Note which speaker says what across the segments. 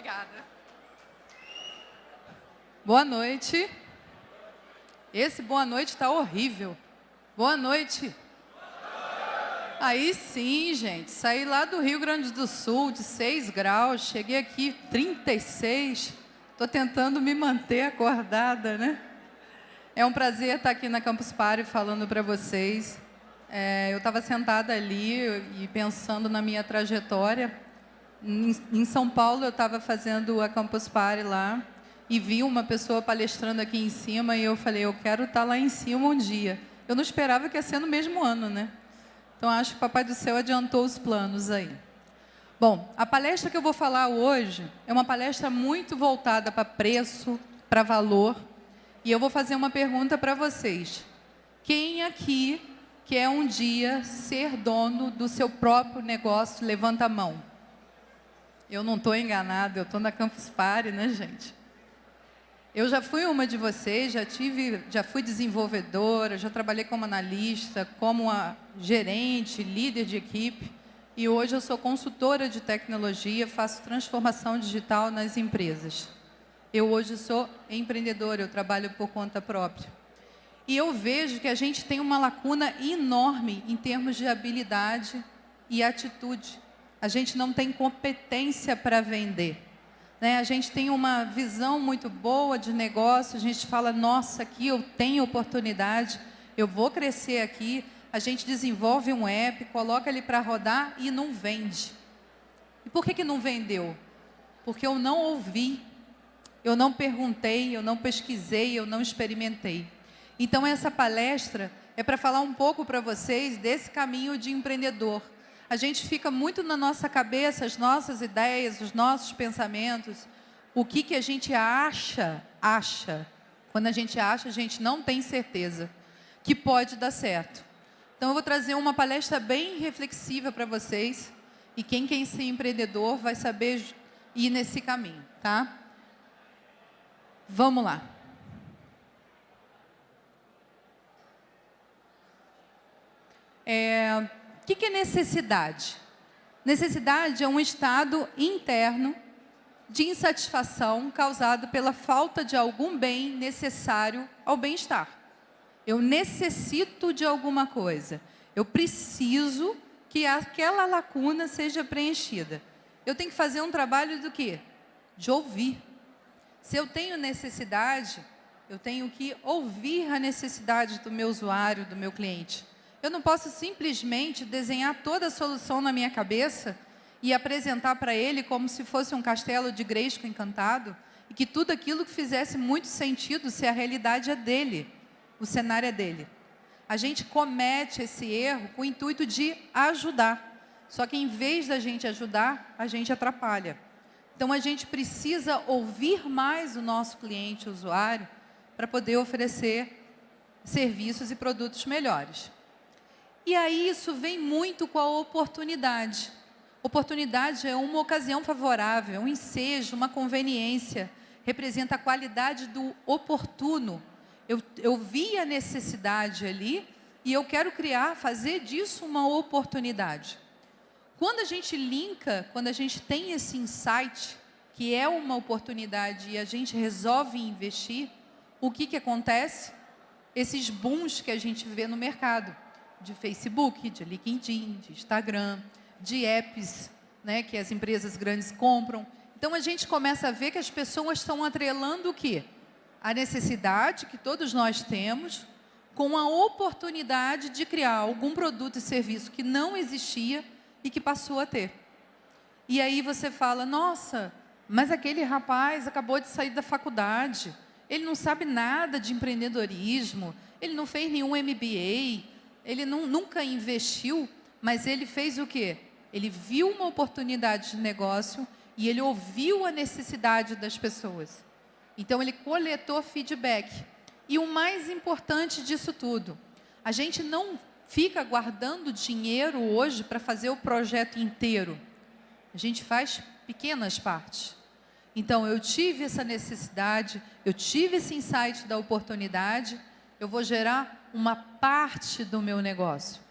Speaker 1: Obrigada. Boa noite. Esse boa noite está horrível. Boa noite. Aí sim, gente. Saí lá do Rio Grande do Sul, de 6 graus. Cheguei aqui 36. Estou tentando me manter acordada, né? É um prazer estar aqui na Campus Party falando para vocês. É, eu estava sentada ali e pensando na minha trajetória. Em, São Paulo, eu estava fazendo a Campus Party lá e vi uma pessoa palestrando aqui em cima e eu falei, eu quero estar lá em cima um dia. Eu não esperava que ia ser no mesmo ano, né? Então, acho que o Papai do Céu adiantou os planos aí. Bom, a palestra que eu vou falar hoje é uma palestra muito voltada para preço, para valor, e eu vou fazer uma pergunta para vocês. Quem aqui quer um dia ser dono do seu próprio negócio? Levanta a mão. Eu não estou enganado, eu estou na Campus Party, né, gente? Eu já fui uma de vocês, já tive, já fui desenvolvedora, já trabalhei como analista, como gerente, líder de equipe, e hoje eu sou consultora de tecnologia, faço transformação digital nas empresas. Eu hoje sou empreendedora, eu trabalho por conta própria. E eu vejo que a gente tem uma lacuna enorme em termos de habilidade e atitude. A gente não tem competência para vender. Né? A gente tem uma visão muito boa de negócio, a gente fala, nossa, aqui eu tenho oportunidade, eu vou crescer aqui. A gente desenvolve um app, coloca ele para rodar e não vende. E por que, que não vendeu? Porque eu não ouvi, eu não perguntei, eu não pesquisei, eu não experimentei. Então, essa palestra é para falar um pouco para vocês desse caminho de empreendedor a gente fica muito na nossa cabeça, as nossas ideias, os nossos pensamentos, o que, que a gente acha, acha. Quando a gente acha, a gente não tem certeza que pode dar certo. Então, eu vou trazer uma palestra bem reflexiva para vocês, e quem quer ser empreendedor vai saber ir nesse caminho, tá? Vamos lá. É, que, que é necessidade? Necessidade é um estado interno de insatisfação causado pela falta de algum bem necessário ao bem-estar. Eu necessito de alguma coisa. Eu preciso que aquela lacuna seja preenchida. Eu tenho que fazer um trabalho do quê? De ouvir. Se eu tenho necessidade, eu tenho que ouvir a necessidade do meu usuário, do meu cliente. Eu não posso simplesmente desenhar toda a solução na minha cabeça e apresentar para ele como se fosse um castelo de Gresco encantado e que tudo aquilo que fizesse muito sentido se a realidade é dele, o cenário é dele. A gente comete esse erro com o intuito de ajudar. Só que em vez da gente ajudar, a gente atrapalha. Então a gente precisa ouvir mais o nosso cliente, o usuário, para poder oferecer serviços e produtos melhores. E aí isso vem muito com a oportunidade. Oportunidade é uma ocasião favorável, um ensejo, uma conveniência. Representa a qualidade do oportuno. Eu, eu vi a necessidade ali e eu quero criar, fazer disso uma oportunidade. Quando a gente linka, quando a gente tem esse insight, que é uma oportunidade e a gente resolve investir, o que, que acontece? Esses booms que a gente vê no mercado de Facebook, de LinkedIn, de Instagram, de apps né, que as empresas grandes compram. Então, a gente começa a ver que as pessoas estão atrelando o quê? A necessidade que todos nós temos com a oportunidade de criar algum produto e serviço que não existia e que passou a ter. E aí você fala, nossa, mas aquele rapaz acabou de sair da faculdade, ele não sabe nada de empreendedorismo, ele não fez nenhum MBA, ele não, nunca investiu, mas ele fez o quê? Ele viu uma oportunidade de negócio e ele ouviu a necessidade das pessoas. Então, ele coletou feedback. E o mais importante disso tudo, a gente não fica guardando dinheiro hoje para fazer o projeto inteiro. A gente faz pequenas partes. Então, eu tive essa necessidade, eu tive esse insight da oportunidade, eu vou gerar uma parte do meu negócio.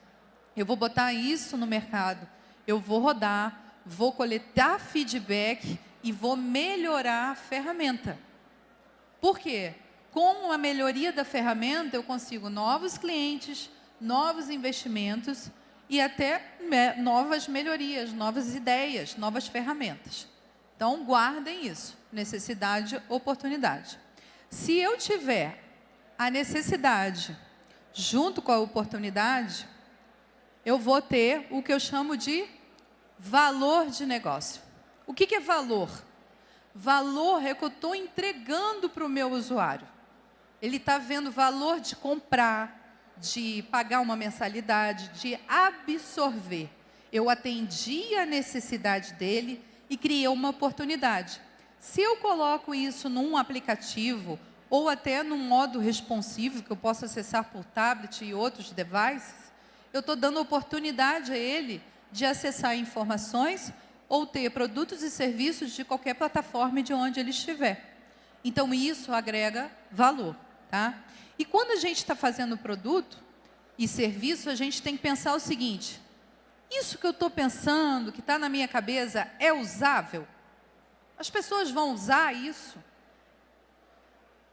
Speaker 1: Eu vou botar isso no mercado, eu vou rodar, vou coletar feedback e vou melhorar a ferramenta. Por quê? Com a melhoria da ferramenta, eu consigo novos clientes, novos investimentos e até me novas melhorias, novas ideias, novas ferramentas. Então, guardem isso, necessidade, oportunidade. Se eu tiver a necessidade junto com a oportunidade, eu vou ter o que eu chamo de valor de negócio. O que, que é valor? Valor é que eu estou entregando para o meu usuário. Ele está vendo valor de comprar, de pagar uma mensalidade, de absorver. Eu atendi a necessidade dele e criei uma oportunidade. Se eu coloco isso num aplicativo ou até num modo responsivo, que eu posso acessar por tablet e outros devices, eu estou dando oportunidade a ele de acessar informações ou ter produtos e serviços de qualquer plataforma de onde ele estiver. Então, isso agrega valor. Tá? E quando a gente está fazendo produto e serviço, a gente tem que pensar o seguinte, isso que eu estou pensando, que está na minha cabeça, é usável? As pessoas vão usar isso?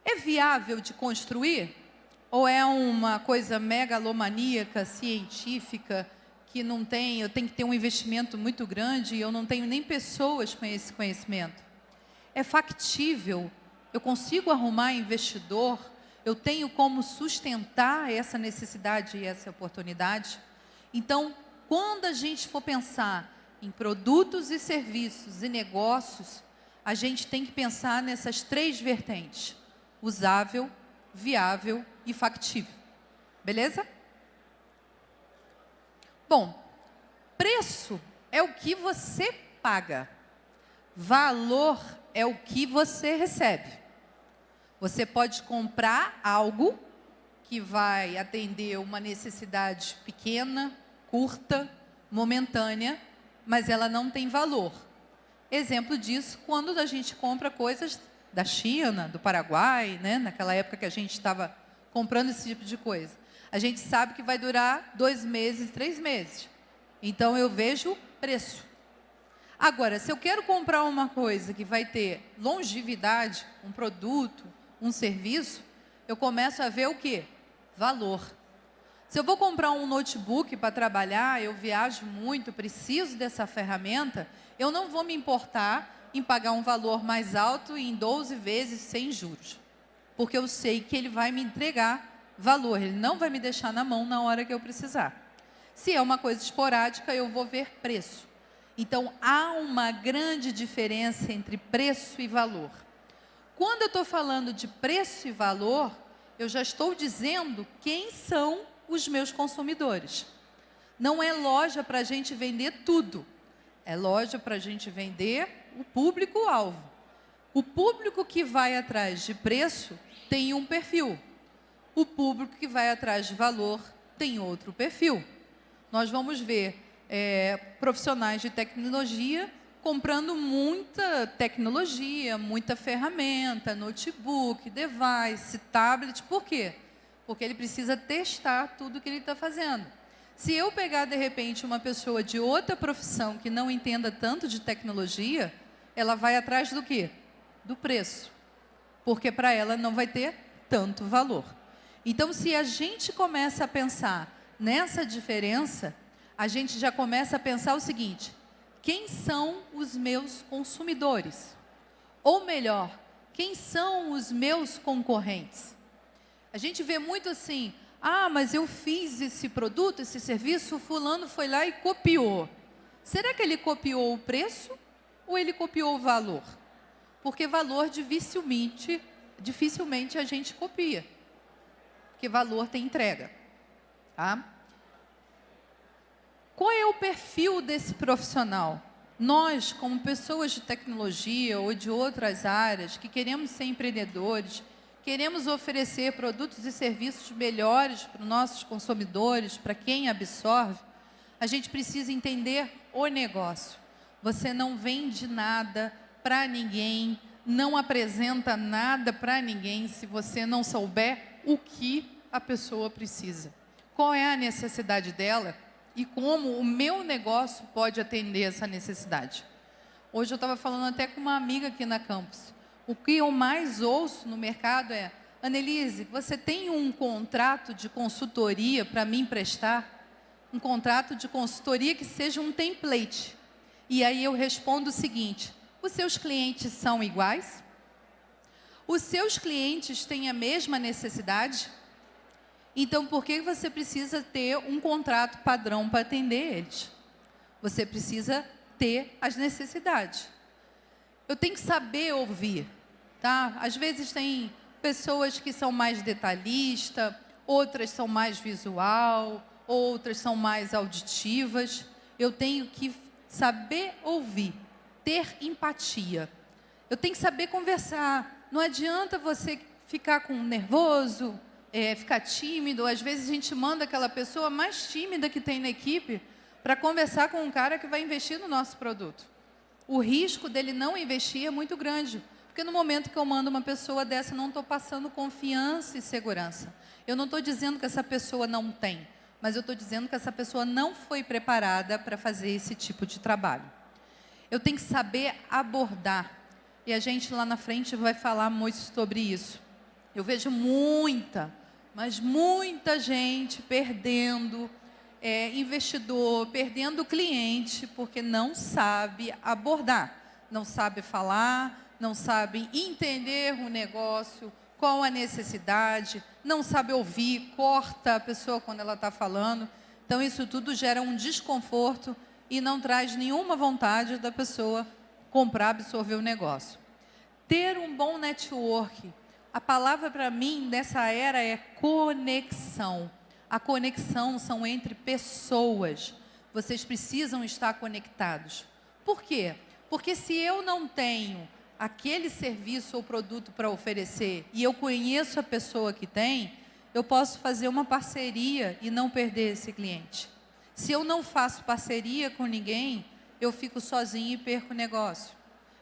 Speaker 1: É viável de construir? Ou é uma coisa megalomaníaca, científica, que não tem, eu tenho que ter um investimento muito grande e eu não tenho nem pessoas com esse conhecimento? É factível? Eu consigo arrumar investidor? Eu tenho como sustentar essa necessidade e essa oportunidade? Então, quando a gente for pensar em produtos e serviços e negócios, a gente tem que pensar nessas três vertentes: usável, viável e factível. Beleza? Bom, preço é o que você paga. Valor é o que você recebe. Você pode comprar algo que vai atender uma necessidade pequena, curta, momentânea, mas ela não tem valor. Exemplo disso, quando a gente compra coisas da China, do Paraguai, né? naquela época que a gente estava comprando esse tipo de coisa a gente sabe que vai durar dois meses, três meses. Então, eu vejo preço. Agora, se eu quero comprar uma coisa que vai ter longevidade, um produto, um serviço, eu começo a ver o quê? Valor. Se eu vou comprar um notebook para trabalhar, eu viajo muito, preciso dessa ferramenta, eu não vou me importar em pagar um valor mais alto em 12 vezes sem juros. Porque eu sei que ele vai me entregar valor, ele não vai me deixar na mão na hora que eu precisar. Se é uma coisa esporádica, eu vou ver preço. Então, há uma grande diferença entre preço e valor. Quando eu estou falando de preço e valor, eu já estou dizendo quem são os meus consumidores. Não é loja para a gente vender tudo. É loja para a gente vender o público-alvo. O público que vai atrás de preço tem um perfil o público que vai atrás de valor tem outro perfil. Nós vamos ver é, profissionais de tecnologia comprando muita tecnologia, muita ferramenta, notebook, device, tablet. Por quê? Porque ele precisa testar tudo que ele está fazendo. Se eu pegar, de repente, uma pessoa de outra profissão que não entenda tanto de tecnologia, ela vai atrás do quê? Do preço. Porque para ela não vai ter tanto valor. Então, se a gente começa a pensar nessa diferença, a gente já começa a pensar o seguinte, quem são os meus consumidores? Ou melhor, quem são os meus concorrentes? A gente vê muito assim, ah, mas eu fiz esse produto, esse serviço, fulano foi lá e copiou. Será que ele copiou o preço ou ele copiou o valor? Porque valor dificilmente, dificilmente a gente copia que valor tem entrega. Tá? Qual é o perfil desse profissional? Nós, como pessoas de tecnologia ou de outras áreas, que queremos ser empreendedores, queremos oferecer produtos e serviços melhores para os nossos consumidores, para quem absorve, a gente precisa entender o negócio. Você não vende nada para ninguém, não apresenta nada para ninguém se você não souber o que a pessoa precisa. Qual é a necessidade dela e como o meu negócio pode atender essa necessidade. Hoje eu estava falando até com uma amiga aqui na campus. O que eu mais ouço no mercado é, Annelise, você tem um contrato de consultoria para me emprestar? Um contrato de consultoria que seja um template. E aí eu respondo o seguinte, os seus clientes são iguais? Os seus clientes têm a mesma necessidade? Então, por que você precisa ter um contrato padrão para atender eles? Você precisa ter as necessidades. Eu tenho que saber ouvir, tá? Às vezes tem pessoas que são mais detalhistas, outras são mais visual, outras são mais auditivas. Eu tenho que saber ouvir, ter empatia. Eu tenho que saber conversar. Não adianta você ficar com nervoso, é, ficar tímido. Às vezes a gente manda aquela pessoa mais tímida que tem na equipe para conversar com um cara que vai investir no nosso produto. O risco dele não investir é muito grande, porque no momento que eu mando uma pessoa dessa, não estou passando confiança e segurança. Eu não estou dizendo que essa pessoa não tem, mas eu estou dizendo que essa pessoa não foi preparada para fazer esse tipo de trabalho. Eu tenho que saber abordar, e a gente lá na frente vai falar muito sobre isso. Eu vejo muita, mas muita gente perdendo é, investidor perdendo cliente porque não sabe abordar, não sabe falar, não sabe entender o negócio, qual a necessidade, não sabe ouvir, corta a pessoa quando ela está falando. Então, isso tudo gera um desconforto e não traz nenhuma vontade da pessoa comprar, absorver o negócio. Ter um bom network. A palavra para mim dessa era é conexão. A conexão são entre pessoas. Vocês precisam estar conectados. Por quê? Porque se eu não tenho aquele serviço ou produto para oferecer e eu conheço a pessoa que tem, eu posso fazer uma parceria e não perder esse cliente. Se eu não faço parceria com ninguém, eu fico sozinho e perco o negócio.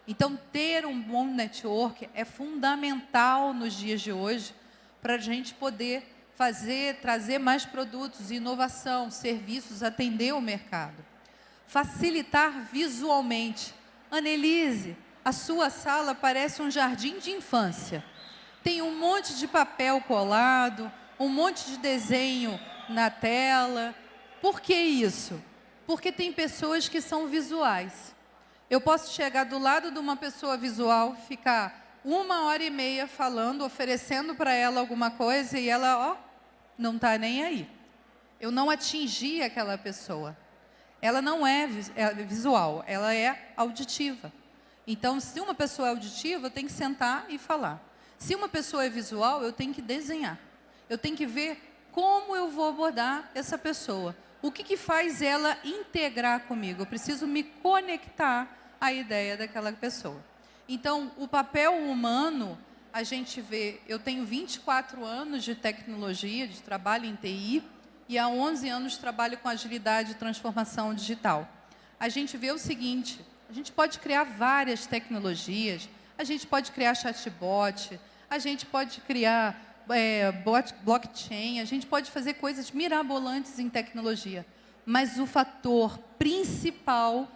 Speaker 1: Então, ter um bom network é fundamental nos dias de hoje para a gente poder fazer, trazer mais produtos, inovação, serviços, atender o mercado. Facilitar visualmente. Annelise, a sua sala parece um jardim de infância. Tem um monte de papel colado, um monte de desenho na tela. Por que isso? Porque tem pessoas que são visuais. Eu posso chegar do lado de uma pessoa visual, ficar uma hora e meia falando, oferecendo para ela alguma coisa e ela, ó, não está nem aí. Eu não atingi aquela pessoa. Ela não é, é visual, ela é auditiva. Então, se uma pessoa é auditiva, eu tenho que sentar e falar. Se uma pessoa é visual, eu tenho que desenhar. Eu tenho que ver como eu vou abordar essa pessoa. O que, que faz ela integrar comigo? Eu preciso me conectar à ideia daquela pessoa. Então, o papel humano, a gente vê, eu tenho 24 anos de tecnologia, de trabalho em TI, e há 11 anos trabalho com agilidade e transformação digital. A gente vê o seguinte, gente pode criar várias tecnologias, a gente pode criar chatbot, a gente pode criar é, blockchain, a gente pode fazer coisas mirabolantes em tecnologia, mas o fator principal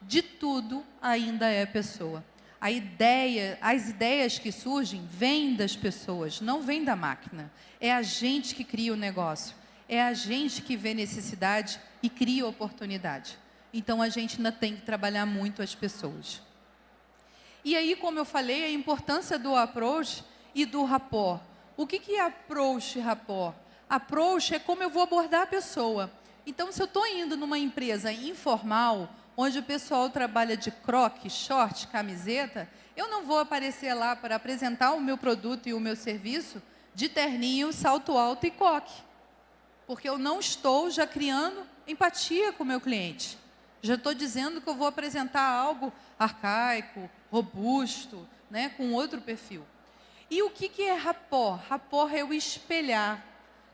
Speaker 1: de tudo ainda é a pessoa. A ideia, as ideias que surgem vêm das pessoas, não vêm da máquina. É a gente que cria o negócio. É a gente que vê necessidade e cria oportunidade. Então, a gente ainda tem que trabalhar muito as pessoas. E aí, como eu falei, a importância do approach e do rapport. O que, que é approach e rapport? Approach é como eu vou abordar a pessoa. Então, se eu estou indo numa empresa informal, onde o pessoal trabalha de croque, short, camiseta, eu não vou aparecer lá para apresentar o meu produto e o meu serviço de terninho, salto alto e coque. Porque eu não estou já criando empatia com o meu cliente. Já estou dizendo que eu vou apresentar algo arcaico, robusto, né, com outro perfil. E o que, que é rapport? Rapport é o espelhar.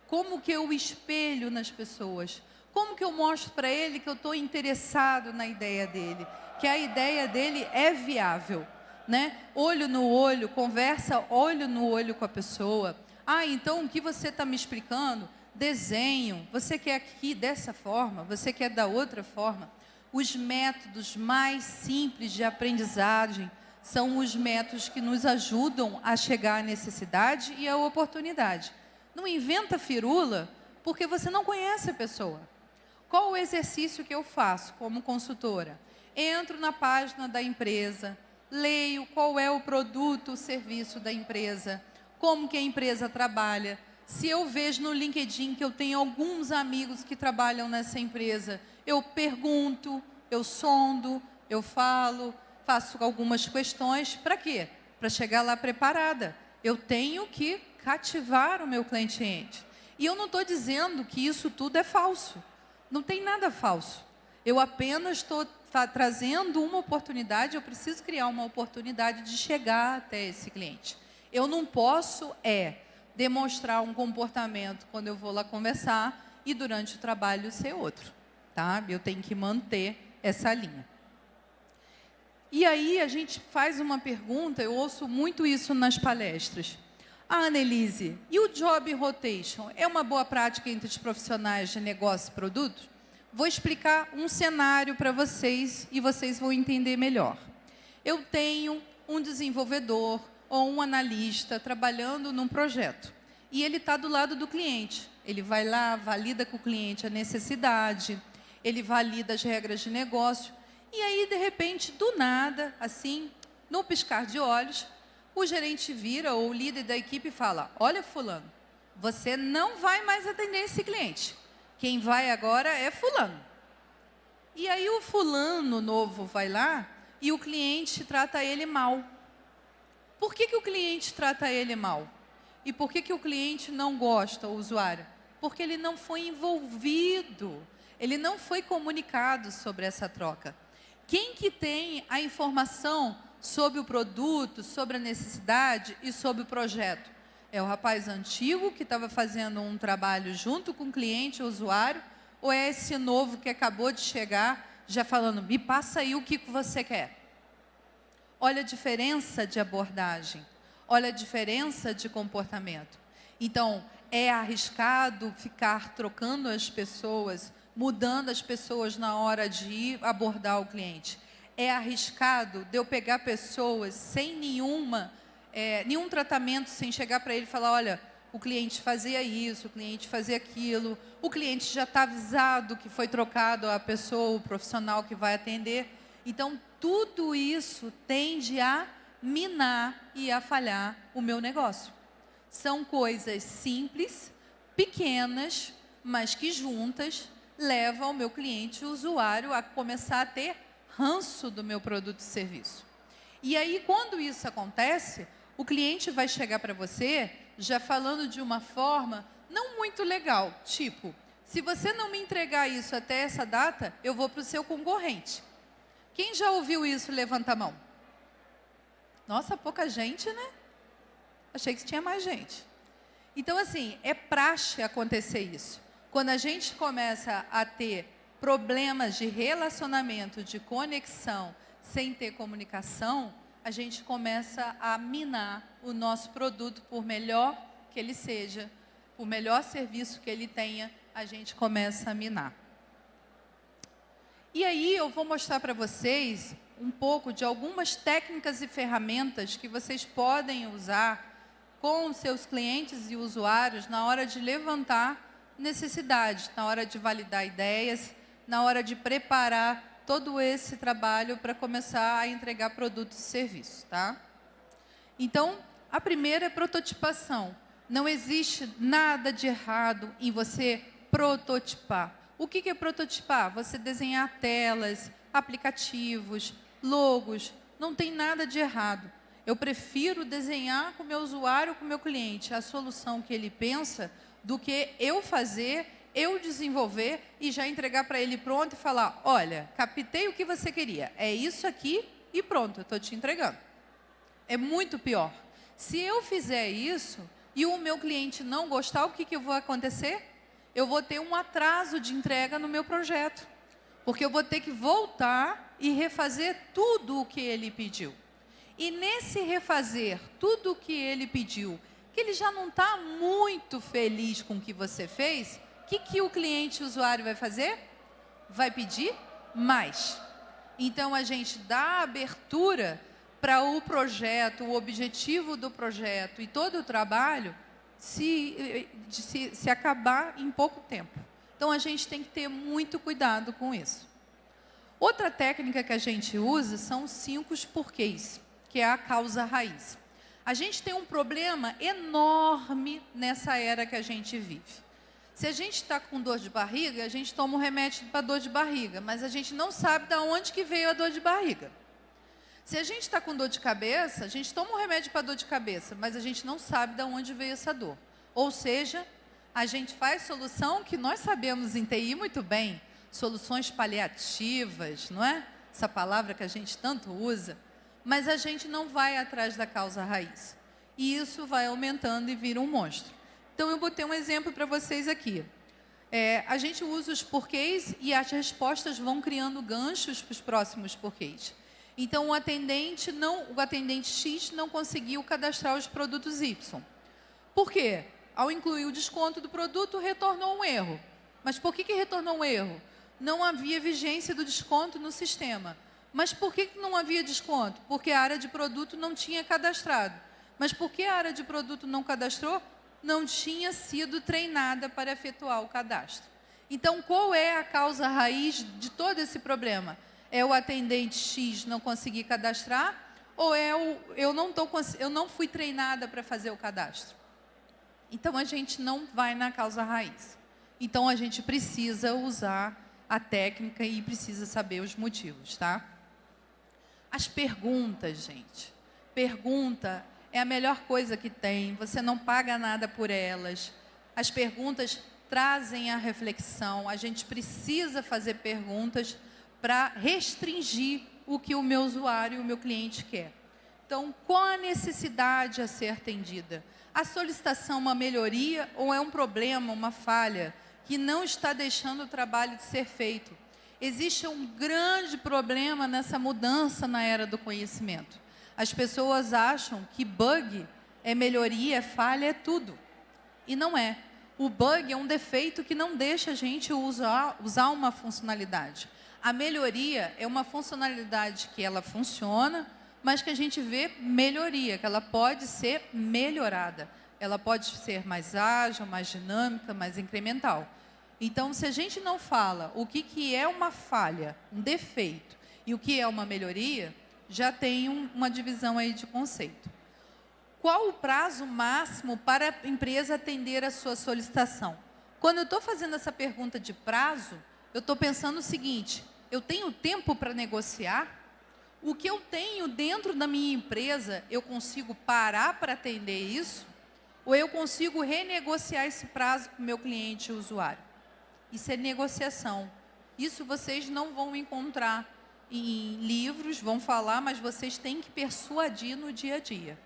Speaker 1: Como que eu espelho nas pessoas? Como que eu mostro para ele que eu estou interessado na ideia dele? Que a ideia dele é viável, né? Olho no olho, conversa olho no olho com a pessoa. Ah, então o que você está me explicando? Desenho. Você quer aqui dessa forma? Você quer da outra forma? Os métodos mais simples de aprendizagem são os métodos que nos ajudam a chegar à necessidade e à oportunidade. Não inventa firula porque você não conhece a pessoa. Qual o exercício que eu faço como consultora? Entro na página da empresa, leio qual é o produto, o serviço da empresa, como que a empresa trabalha. Se eu vejo no LinkedIn que eu tenho alguns amigos que trabalham nessa empresa, eu pergunto, eu sondo, eu falo, faço algumas questões. Para quê? Para chegar lá preparada. Eu tenho que cativar o meu cliente. E eu não estou dizendo que isso tudo é falso. Não tem nada falso. Eu apenas estou trazendo uma oportunidade, eu preciso criar uma oportunidade de chegar até esse cliente. Eu não posso é demonstrar um comportamento quando eu vou lá conversar e durante o trabalho ser outro, tá? Eu tenho que manter essa linha. E aí a gente faz uma pergunta, eu ouço muito isso nas palestras. Ah, Annelise, e o job rotation é uma boa prática entre os profissionais de negócio e produtos? Vou explicar um cenário para vocês e vocês vão entender melhor. Eu tenho um desenvolvedor ou um analista trabalhando num projeto e ele está do lado do cliente. Ele vai lá, valida com o cliente a necessidade, ele valida as regras de negócio e aí, de repente, do nada, assim, no piscar de olhos, o gerente vira ou o líder da equipe fala, olha fulano, você não vai mais atender esse cliente quem vai agora é fulano. E aí o fulano novo vai lá e o cliente trata ele mal. Por que, que o cliente trata ele mal? E por que, que o cliente não gosta, o usuário? Porque ele não foi envolvido, ele não foi comunicado sobre essa troca. Quem que tem a informação sobre o produto, sobre a necessidade e sobre o projeto? É o rapaz antigo que estava fazendo um trabalho junto com o cliente, o usuário, ou é esse novo que acabou de chegar, já falando, me passa aí o que você quer? Olha a diferença de abordagem, olha a diferença de comportamento. Então, é arriscado ficar trocando as pessoas, mudando as pessoas na hora de abordar o cliente. É arriscado de eu pegar pessoas sem nenhuma é, nenhum tratamento sem chegar para ele e falar, olha, o cliente fazia isso, o cliente fazia aquilo, o cliente já está avisado que foi trocado a pessoa, o profissional que vai atender. Então, tudo isso tende a minar e a falhar o meu negócio. São coisas simples, pequenas, mas que juntas levam o meu cliente, o usuário, a começar a ter ranço do meu produto e serviço. E aí, quando isso acontece, o cliente vai chegar para você já falando de uma forma não muito legal, tipo, se você não me entregar isso até essa data, eu vou para o seu concorrente. Quem já ouviu isso, levanta a mão. Nossa, pouca gente, né? Achei que tinha mais gente. Então, assim, é praxe acontecer isso. Quando a gente começa a ter problemas de relacionamento, de conexão, sem ter comunicação, a gente começa a minar o nosso produto, por melhor que ele seja, por melhor serviço que ele tenha, a gente começa a minar. E aí eu vou mostrar para vocês um pouco de algumas técnicas e ferramentas que vocês podem usar com seus clientes e usuários na hora de levantar necessidades, na hora de validar ideias, na hora de preparar todo esse trabalho para começar a entregar produtos e serviços. Tá? Então, a primeira é prototipação. Não existe nada de errado em você prototipar. O que é prototipar? Você desenhar telas, aplicativos, logos. Não tem nada de errado. Eu prefiro desenhar com o meu usuário, com o meu cliente, a solução que ele pensa, do que eu fazer eu desenvolver e já entregar para ele pronto e falar, olha, captei o que você queria, é isso aqui e pronto, eu estou te entregando. É muito pior. Se eu fizer isso e o meu cliente não gostar, o que, que vai acontecer? Eu vou ter um atraso de entrega no meu projeto, porque eu vou ter que voltar e refazer tudo o que ele pediu. E nesse refazer tudo o que ele pediu, que ele já não está muito feliz com o que você fez, que, que o cliente o usuário vai fazer? Vai pedir mais. Então, a gente dá abertura para o projeto, o objetivo do projeto e todo o trabalho se, se, se acabar em pouco tempo. Então, a gente tem que ter muito cuidado com isso. Outra técnica que a gente usa são os cinco porquês, que é a causa raiz. A gente tem um problema enorme nessa era que a gente vive. Se a gente está com dor de barriga, a gente toma um remédio para dor de barriga, mas a gente não sabe de onde que veio a dor de barriga. Se a gente está com dor de cabeça, a gente toma um remédio para dor de cabeça, mas a gente não sabe de onde veio essa dor. Ou seja, a gente faz solução que nós sabemos em TI muito bem, soluções paliativas, não é? Essa palavra que a gente tanto usa, mas a gente não vai atrás da causa raiz. E isso vai aumentando e vira um monstro. Então, eu botei um exemplo para vocês aqui. É, a gente usa os porquês e as respostas vão criando ganchos para os próximos porquês. Então, o atendente, não, o atendente X não conseguiu cadastrar os produtos Y. Por quê? Ao incluir o desconto do produto, retornou um erro. Mas por que, que retornou um erro? Não havia vigência do desconto no sistema. Mas por que não havia desconto? Porque a área de produto não tinha cadastrado. Mas por que a área de produto não cadastrou? Não tinha sido treinada para efetuar o cadastro. Então, qual é a causa raiz de todo esse problema? É o atendente X não conseguir cadastrar ou é o eu não, tô, eu não fui treinada para fazer o cadastro? Então, a gente não vai na causa raiz. Então, a gente precisa usar a técnica e precisa saber os motivos, tá? As perguntas, gente. Pergunta é a melhor coisa que tem. Você não paga nada por elas. As perguntas trazem a reflexão. A gente precisa fazer perguntas para restringir o que o meu usuário, o meu cliente quer. Então, qual a necessidade a ser atendida? A solicitação é uma melhoria ou é um problema, uma falha que não está deixando o trabalho de ser feito? Existe um grande problema nessa mudança na era do conhecimento. As pessoas acham que bug é melhoria, é falha, é tudo. E não é. O bug é um defeito que não deixa a gente usar, usar uma funcionalidade. A melhoria é uma funcionalidade que ela funciona, mas que a gente vê melhoria, que ela pode ser melhorada. Ela pode ser mais ágil, mais dinâmica, mais incremental. Então, se a gente não fala o que, que é uma falha, um defeito, e o que é uma melhoria, já tem um, uma divisão aí de conceito. Qual o prazo máximo para a empresa atender a sua solicitação? Quando eu estou fazendo essa pergunta de prazo, eu estou pensando o seguinte, eu tenho tempo para negociar? O que eu tenho dentro da minha empresa, eu consigo parar para atender isso? Ou eu consigo renegociar esse prazo com o meu cliente e usuário? Isso é negociação. Isso vocês não vão encontrar em livros, vão falar, mas vocês têm que persuadir no dia a dia.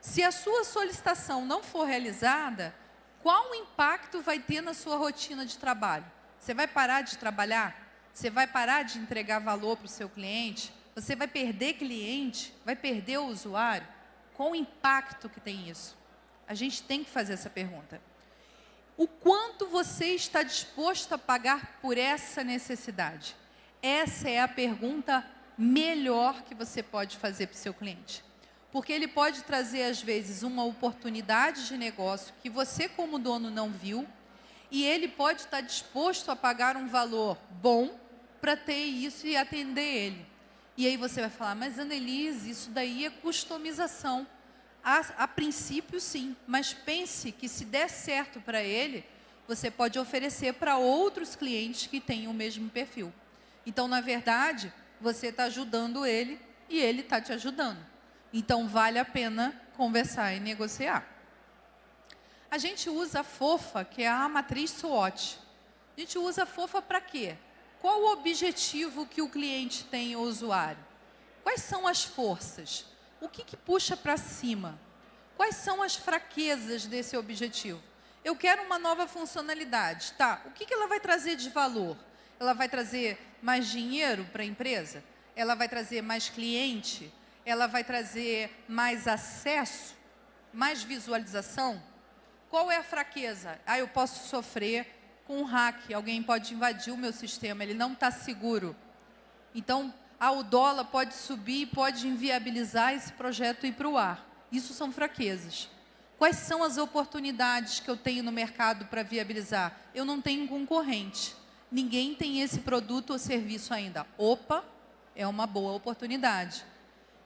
Speaker 1: Se a sua solicitação não for realizada, qual o impacto vai ter na sua rotina de trabalho? Você vai parar de trabalhar? Você vai parar de entregar valor para o seu cliente? Você vai perder cliente? Vai perder o usuário? Qual o impacto que tem isso? A gente tem que fazer essa pergunta o quanto você está disposto a pagar por essa necessidade? Essa é a pergunta melhor que você pode fazer para o seu cliente. Porque ele pode trazer, às vezes, uma oportunidade de negócio que você, como dono, não viu, e ele pode estar disposto a pagar um valor bom para ter isso e atender ele. E aí você vai falar, mas Annelise, isso daí é customização. A, a princípio, sim, mas pense que se der certo para ele, você pode oferecer para outros clientes que têm o mesmo perfil. Então, na verdade, você está ajudando ele e ele está te ajudando. Então, vale a pena conversar e negociar. A gente usa a FOFA, que é a matriz SWOT. A gente usa a FOFA para quê? Qual o objetivo que o cliente tem, o usuário? Quais são as forças? O que, que puxa para cima? Quais são as fraquezas desse objetivo? Eu quero uma nova funcionalidade. Tá, o que, que ela vai trazer de valor? Ela vai trazer mais dinheiro para a empresa? Ela vai trazer mais cliente? Ela vai trazer mais acesso? Mais visualização? Qual é a fraqueza? Ah, eu posso sofrer com um hack, alguém pode invadir o meu sistema, ele não está seguro. Então, ah, o dólar pode subir, pode inviabilizar esse projeto ir para o ar. Isso são fraquezas. Quais são as oportunidades que eu tenho no mercado para viabilizar? Eu não tenho concorrente. Ninguém tem esse produto ou serviço ainda. Opa, é uma boa oportunidade.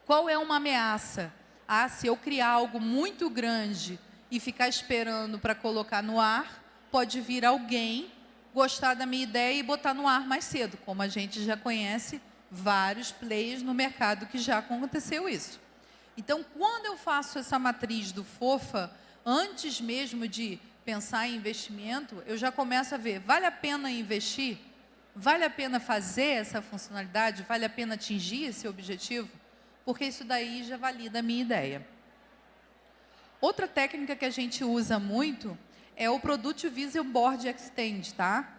Speaker 1: Qual é uma ameaça? Ah, se eu criar algo muito grande e ficar esperando para colocar no ar, pode vir alguém gostar da minha ideia e botar no ar mais cedo, como a gente já conhece vários players no mercado que já aconteceu isso. Então, quando eu faço essa matriz do FOFA, antes mesmo de pensar em investimento, eu já começo a ver, vale a pena investir? Vale a pena fazer essa funcionalidade? Vale a pena atingir esse objetivo? Porque isso daí já valida a minha ideia. Outra técnica que a gente usa muito é o Product Visual Board Extend, tá?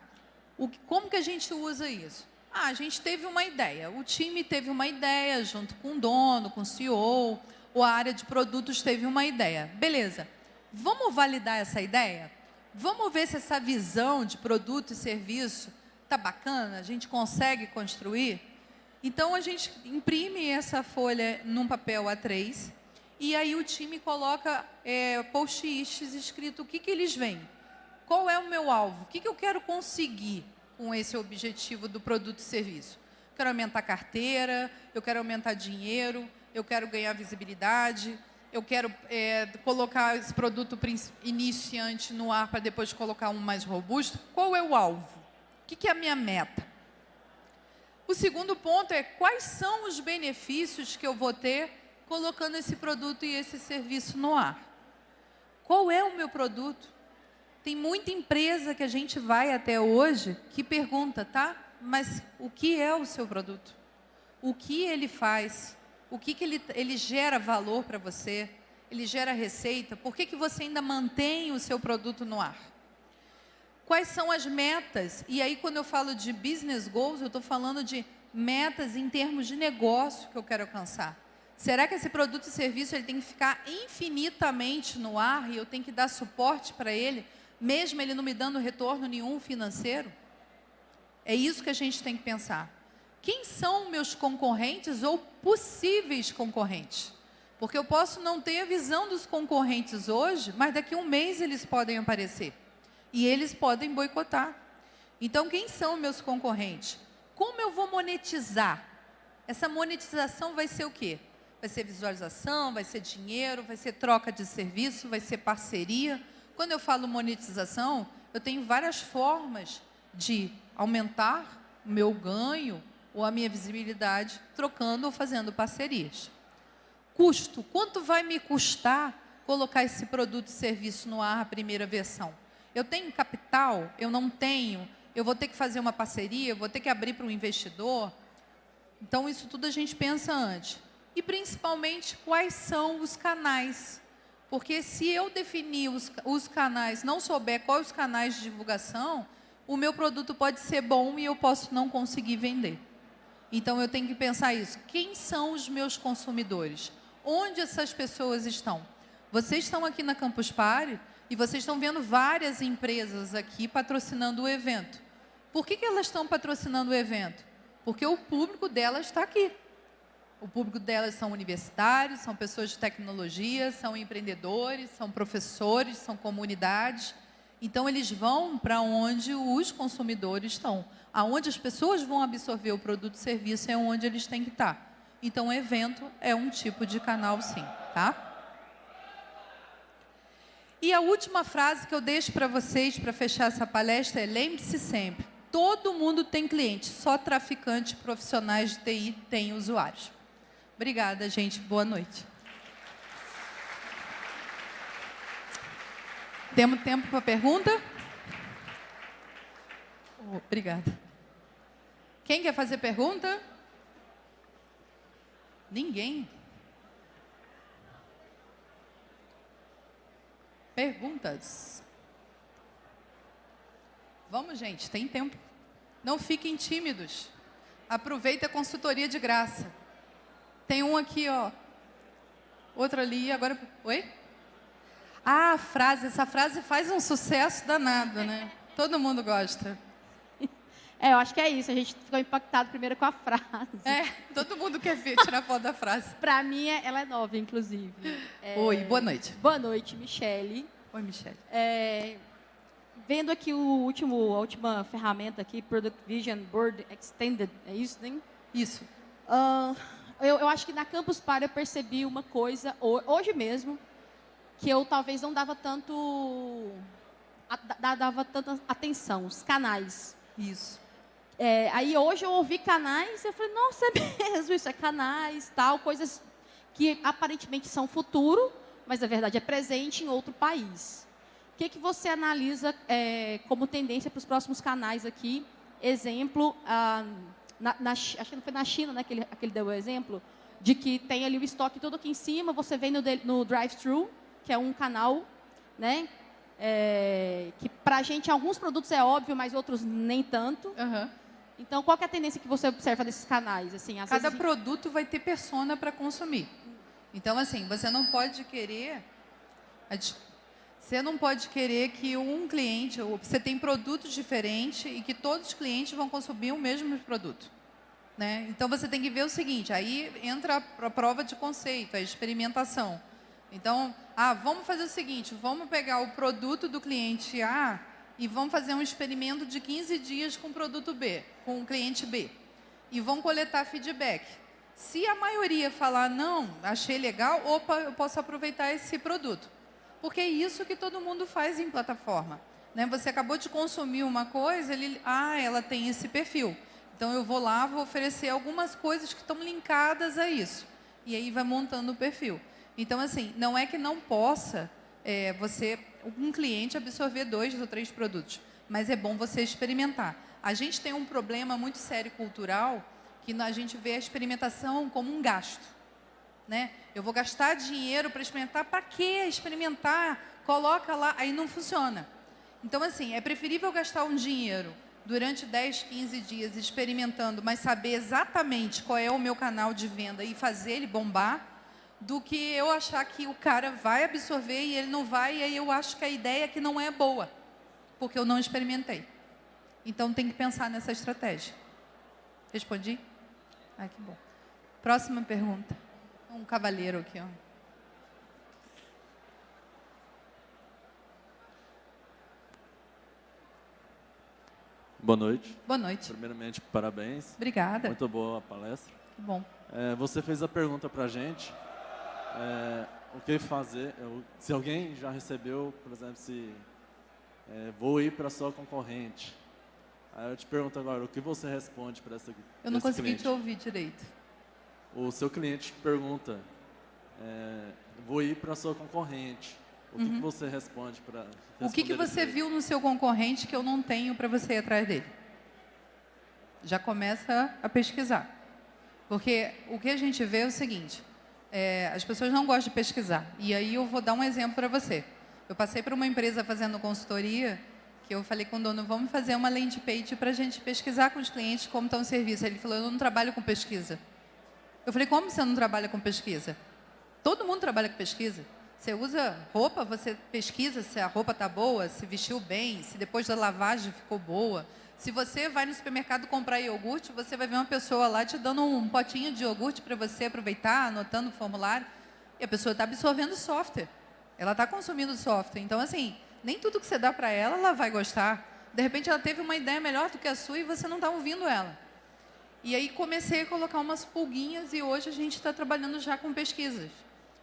Speaker 1: O, como que a gente usa isso? Ah, a gente teve uma ideia, o time teve uma ideia junto com o dono, com o CEO, ou a área de produtos teve uma ideia. Beleza, vamos validar essa ideia? Vamos ver se essa visão de produto e serviço está bacana, a gente consegue construir? Então, a gente imprime essa folha num papel A3 e aí o time coloca é, post-its escrito o que, que eles veem. Qual é o meu alvo? O que, que eu quero conseguir com esse objetivo do produto e serviço? Eu quero aumentar a carteira, eu quero aumentar dinheiro, eu quero ganhar visibilidade, eu quero é, colocar esse produto iniciante no ar para depois colocar um mais robusto. Qual é o alvo? O que é a minha meta? O segundo ponto é quais são os benefícios que eu vou ter colocando esse produto e esse serviço no ar. Qual é o meu produto? Tem muita empresa que a gente vai até hoje que pergunta, tá? Mas o que é o seu produto? O que ele faz? O que, que ele, ele gera valor para você? Ele gera receita? Por que, que você ainda mantém o seu produto no ar? Quais são as metas? E aí, quando eu falo de business goals, eu estou falando de metas em termos de negócio que eu quero alcançar. Será que esse produto e serviço ele tem que ficar infinitamente no ar e eu tenho que dar suporte para ele, mesmo ele não me dando retorno nenhum financeiro? É isso que a gente tem que pensar. Quem são meus concorrentes ou possíveis concorrentes? Porque eu posso não ter a visão dos concorrentes hoje, mas daqui a um mês eles podem aparecer. E eles podem boicotar. Então, quem são meus concorrentes? Como eu vou monetizar? Essa monetização vai ser o quê? Vai ser visualização, vai ser dinheiro, vai ser troca de serviço, vai ser parceria. Quando eu falo monetização, eu tenho várias formas de aumentar o meu ganho ou a minha visibilidade trocando ou fazendo parcerias. Custo. Quanto vai me custar colocar esse produto e serviço no ar, a primeira versão? Eu tenho capital? Eu não tenho? Eu vou ter que fazer uma parceria? Eu vou ter que abrir para um investidor? Então, isso tudo a gente pensa antes e principalmente quais são os canais. Porque se eu definir os, os canais, não souber quais os canais de divulgação, o meu produto pode ser bom e eu posso não conseguir vender. Então eu tenho que pensar isso. Quem são os meus consumidores? Onde essas pessoas estão? Vocês estão aqui na Campus Party e vocês estão vendo várias empresas aqui patrocinando o evento. Por que, que elas estão patrocinando o evento? Porque o público delas está aqui. O público delas são universitários, são pessoas de tecnologia, são empreendedores, são professores, são comunidades. Então, eles vão para onde os consumidores estão. Aonde as pessoas vão absorver o produto e serviço é onde eles têm que estar. Então, o evento é um tipo de canal, sim. Tá? E a última frase que eu deixo para vocês, para fechar essa palestra, é lembre-se sempre, todo mundo tem cliente, só traficantes profissionais de TI têm usuários. Obrigada, gente. Boa noite. Temos tempo para pergunta? obrigada. Quem quer fazer pergunta? Ninguém. Perguntas? Vamos, gente, tem tempo. Não fiquem tímidos. Aproveite a consultoria de graça. Tem um aqui, ó. Outro ali, agora... Oi? Ah, a frase. Essa frase faz um sucesso danado, né? Todo mundo gosta.
Speaker 2: É, eu acho que é isso. A gente ficou impactado primeiro com a frase.
Speaker 1: É, todo mundo quer ver, tirar foto da frase.
Speaker 2: Para mim, é, ela é nova, inclusive. É...
Speaker 1: Oi, boa noite.
Speaker 2: Boa noite, Michele.
Speaker 1: Oi, Michele.
Speaker 2: É... Vendo aqui o último, a última ferramenta aqui, Product Vision Board Extended, é isso, né?
Speaker 1: Isso.
Speaker 2: Uh, eu, eu, acho que na Campus Party eu percebi uma coisa, hoje mesmo, que eu talvez não dava tanto, dava tanta atenção, os canais.
Speaker 1: Isso.
Speaker 2: É, aí hoje eu ouvi canais, eu falei, nossa, é mesmo, isso é canais, tal, coisas que aparentemente são futuro, mas na verdade é presente em outro país. O que, que você analisa é, como tendência para os próximos canais aqui? Exemplo, ah, na, na, acho que não foi na China né, que ele, que ele deu o exemplo, de que tem ali o estoque todo aqui em cima, você vem no, no drive-thru, que é um canal, né? É, que para a gente alguns produtos é óbvio, mas outros nem tanto.
Speaker 1: Uhum.
Speaker 2: Então, qual é a tendência que você observa desses canais? Assim,
Speaker 1: Cada vezes... produto vai ter persona para consumir. Então, assim, você não pode querer... Você não pode querer que um cliente... Você tem produtos diferentes e que todos os clientes vão consumir o mesmo produto. Né? Então, você tem que ver o seguinte, aí entra a prova de conceito, a experimentação. Então, ah, vamos fazer o seguinte, vamos pegar o produto do cliente A e vamos fazer um experimento de 15 dias com o produto B, com o cliente B. E vamos coletar feedback. Se a maioria falar, não, achei legal, opa, eu posso aproveitar esse produto. Porque é isso que todo mundo faz em plataforma. Né? Você acabou de consumir uma coisa, ele, ah, ela tem esse perfil. Então, eu vou lá, vou oferecer algumas coisas que estão linkadas a isso. E aí vai montando o perfil. Então, assim, não é que não possa é, você, um cliente, absorver dois ou três produtos, mas é bom você experimentar. A gente tem um problema muito sério cultural, que a gente vê a experimentação como um gasto. Né? Eu vou gastar dinheiro para experimentar, para quê? Experimentar, coloca lá, aí não funciona. Então, assim, é preferível gastar um dinheiro durante 10, 15 dias experimentando, mas saber exatamente qual é o meu canal de venda e fazer ele bombar, do que eu achar que o cara vai absorver e ele não vai, e aí eu acho que a ideia é que não é boa, porque eu não experimentei. Então tem que pensar nessa estratégia. Respondi? Ah, que bom. Próxima pergunta. Um cavalheiro aqui, ó.
Speaker 3: Boa noite.
Speaker 1: Boa noite.
Speaker 3: Primeiramente, parabéns.
Speaker 1: Obrigada.
Speaker 3: Muito boa a palestra.
Speaker 1: Que bom.
Speaker 3: É, você fez a pergunta para a gente é, o que fazer, eu, se alguém já recebeu, por exemplo, se é, vou ir para sua concorrente. Aí eu te pergunto agora, o que você responde para essa
Speaker 1: Eu não consegui cliente? te ouvir direito.
Speaker 3: O seu cliente pergunta, é, vou ir para sua concorrente. O uhum. que, você responde para
Speaker 1: O que, que você viu no seu concorrente que eu não tenho para você ir atrás dele? Já começa a pesquisar. Porque o que a gente vê é o seguinte, é, as pessoas não gostam de pesquisar. E aí eu vou dar um exemplo para você. Eu passei por uma empresa fazendo consultoria, que eu falei com o dono, vamos fazer uma landing page para a gente pesquisar com os clientes como está o serviço. Ele falou, eu não trabalho com pesquisa. Eu falei, como você não trabalha com pesquisa? Todo mundo trabalha com pesquisa. Você usa roupa, você pesquisa se a roupa está boa, se vestiu bem, se depois da lavagem ficou boa. Se você vai no supermercado comprar iogurte, você vai ver uma pessoa lá te dando um potinho de iogurte para você aproveitar, anotando o formulário. E a pessoa está absorvendo software. Ela está consumindo software. Então, assim, nem tudo que você dá para ela, ela vai gostar. De repente, ela teve uma ideia melhor do que a sua e você não está ouvindo ela. E aí, comecei a colocar umas pulguinhas e hoje a gente está trabalhando já com pesquisas.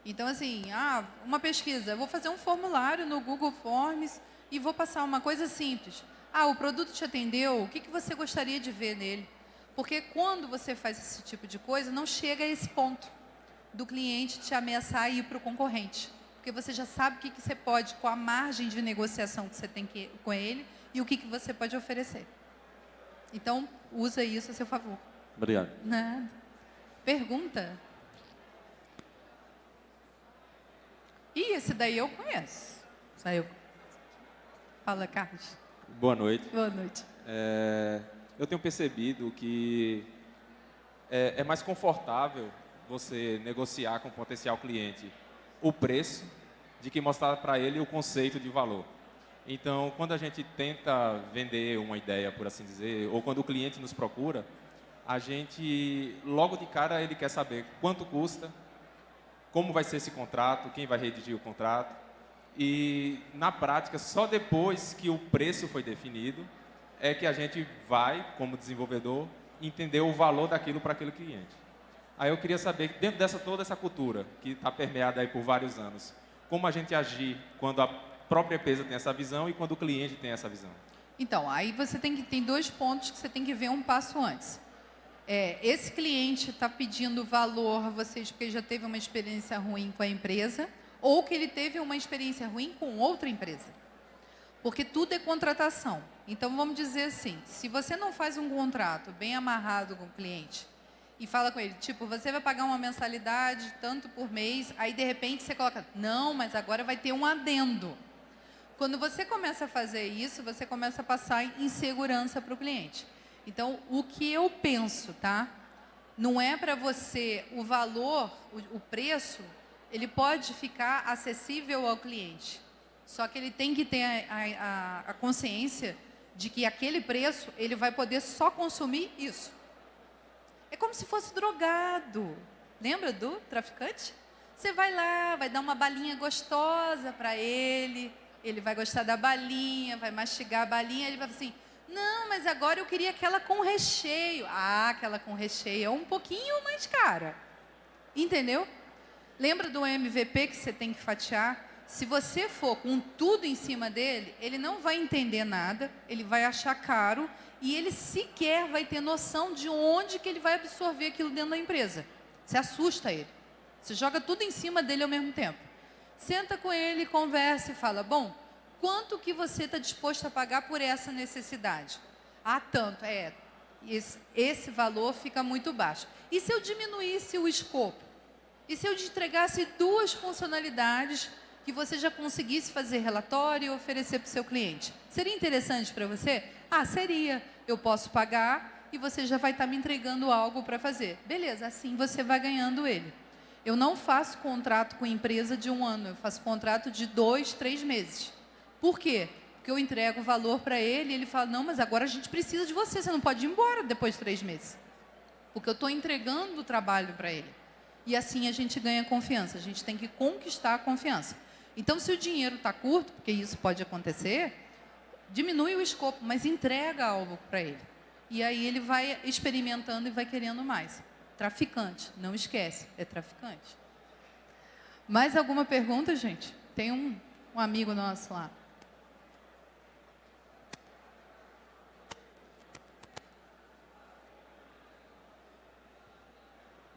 Speaker 1: Então, assim, ah, uma pesquisa. Vou fazer um formulário no Google Forms e vou passar uma coisa simples. Ah, o produto te atendeu, o que, que você gostaria de ver nele? Porque quando você faz esse tipo de coisa, não chega a esse ponto do cliente te ameaçar ir para o concorrente. Porque você já sabe o que, que você pode, com a margem de negociação que você tem que, com ele e o que, que você pode oferecer. Então, usa isso a seu favor.
Speaker 3: Obrigado.
Speaker 1: Nada. Pergunta? Ih, esse daí eu conheço. Saiu. Fala, Carlos.
Speaker 4: Boa noite.
Speaker 1: Boa noite.
Speaker 4: É, eu tenho percebido que é, é mais confortável você negociar com o potencial cliente o preço de que mostrar para ele o conceito de valor. Então, quando a gente tenta vender uma ideia, por assim dizer, ou quando o cliente nos procura, a gente, logo de cara, ele quer saber quanto custa, como vai ser esse contrato, quem vai redigir o contrato. E, na prática, só depois que o preço foi definido, é que a gente vai, como desenvolvedor, entender o valor daquilo para aquele cliente. Aí eu queria saber, dentro dessa toda essa cultura, que está permeada aí por vários anos, como a gente agir quando a própria empresa tem essa visão e quando o cliente tem essa visão?
Speaker 1: Então, aí você tem que tem dois pontos que você tem que ver um passo antes. É, esse cliente está pedindo valor a vocês porque já teve uma experiência ruim com a empresa ou que ele teve uma experiência ruim com outra empresa. Porque tudo é contratação. Então, vamos dizer assim, se você não faz um contrato bem amarrado com o cliente e fala com ele, tipo, você vai pagar uma mensalidade tanto por mês, aí de repente você coloca, não, mas agora vai ter um adendo. Quando você começa a fazer isso, você começa a passar insegurança para o cliente. Então, o que eu penso, tá? Não é para você o valor, o, o preço, ele pode ficar acessível ao cliente. Só que ele tem que ter a, a, a consciência de que aquele preço ele vai poder só consumir isso. É como se fosse drogado. Lembra do traficante? Você vai lá, vai dar uma balinha gostosa para ele, ele vai gostar da balinha, vai mastigar a balinha, ele vai assim, não, mas agora eu queria aquela com recheio. Ah, aquela com recheio é um pouquinho mais cara. Entendeu? Lembra do MVP que você tem que fatiar? Se você for com tudo em cima dele, ele não vai entender nada, ele vai achar caro e ele sequer vai ter noção de onde que ele vai absorver aquilo dentro da empresa. Você assusta ele. Você joga tudo em cima dele ao mesmo tempo. Senta com ele, conversa e fala, bom, quanto que você está disposto a pagar por essa necessidade? Ah, tanto, é, esse, esse valor fica muito baixo. E se eu diminuísse o escopo? E se eu te entregasse duas funcionalidades que você já conseguisse fazer relatório e oferecer para o seu cliente? Seria interessante para você? Ah, seria. Eu posso pagar e você já vai estar tá me entregando algo para fazer. Beleza, assim você vai ganhando ele. Eu não faço contrato com empresa de um ano, eu faço contrato de dois, três meses. Por quê? Porque eu entrego o valor para ele e ele fala, não, mas agora a gente precisa de você, você não pode ir embora depois de três meses. Porque eu estou entregando o trabalho para ele. E assim a gente ganha confiança, a gente tem que conquistar a confiança. Então, se o dinheiro está curto, porque isso pode acontecer, diminui o escopo, mas entrega algo para ele. E aí ele vai experimentando e vai querendo mais. Traficante, não esquece, é traficante. Mais alguma pergunta, gente? Tem um, um amigo nosso lá.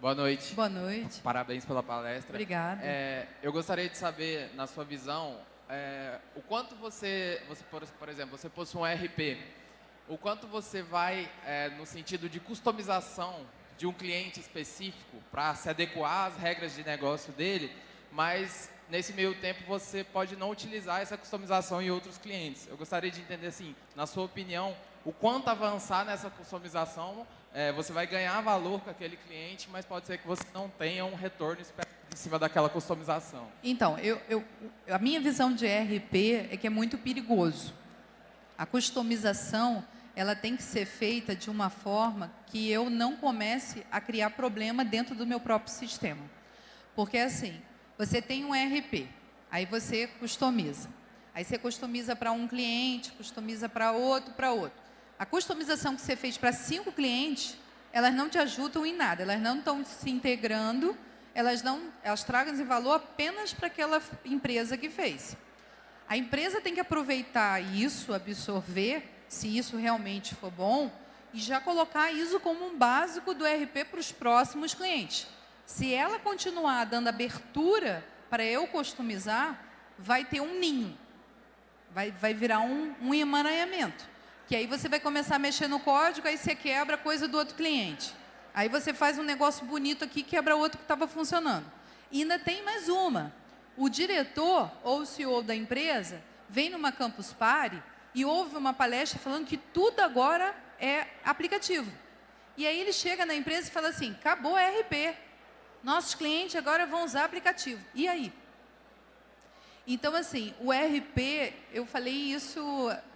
Speaker 5: Boa noite.
Speaker 1: Boa noite.
Speaker 5: Parabéns pela palestra.
Speaker 1: Obrigada.
Speaker 5: É, eu gostaria de saber, na sua visão, é, o quanto você, você por, por, exemplo, você possui um RP, o quanto você vai é, no sentido de customização de um cliente específico para se adequar às regras de negócio dele, mas nesse meio tempo você pode não utilizar essa customização em outros clientes. Eu gostaria de entender assim, na sua opinião, o quanto avançar nessa customização, é, você vai ganhar valor com aquele cliente, mas pode ser que você não tenha um retorno em cima daquela customização.
Speaker 1: Então, eu, eu, a minha visão de RP é que é muito perigoso. A customização ela tem que ser feita de uma forma que eu não comece a criar problema dentro do meu próprio sistema. Porque assim, você tem um ERP, aí você customiza. Aí você customiza para um cliente, customiza para outro, para outro. A customização que você fez para cinco clientes, elas não te ajudam em nada, elas não estão se integrando, elas não, elas tragam valor apenas para aquela empresa que fez. A empresa tem que aproveitar isso, absorver se isso realmente for bom, e já colocar isso como um básico do RP para os próximos clientes. Se ela continuar dando abertura para eu customizar, vai ter um ninho, vai, vai virar um, um emaranhamento. Que aí você vai começar a mexer no código, aí você quebra a coisa do outro cliente. Aí você faz um negócio bonito aqui, quebra outro que estava funcionando. E ainda tem mais uma. O diretor ou o CEO da empresa vem numa Campus Party e houve uma palestra falando que tudo agora é aplicativo. E aí ele chega na empresa e fala assim, acabou a RP, nossos clientes agora vão usar aplicativo. E aí? Então, assim, o RP, eu falei isso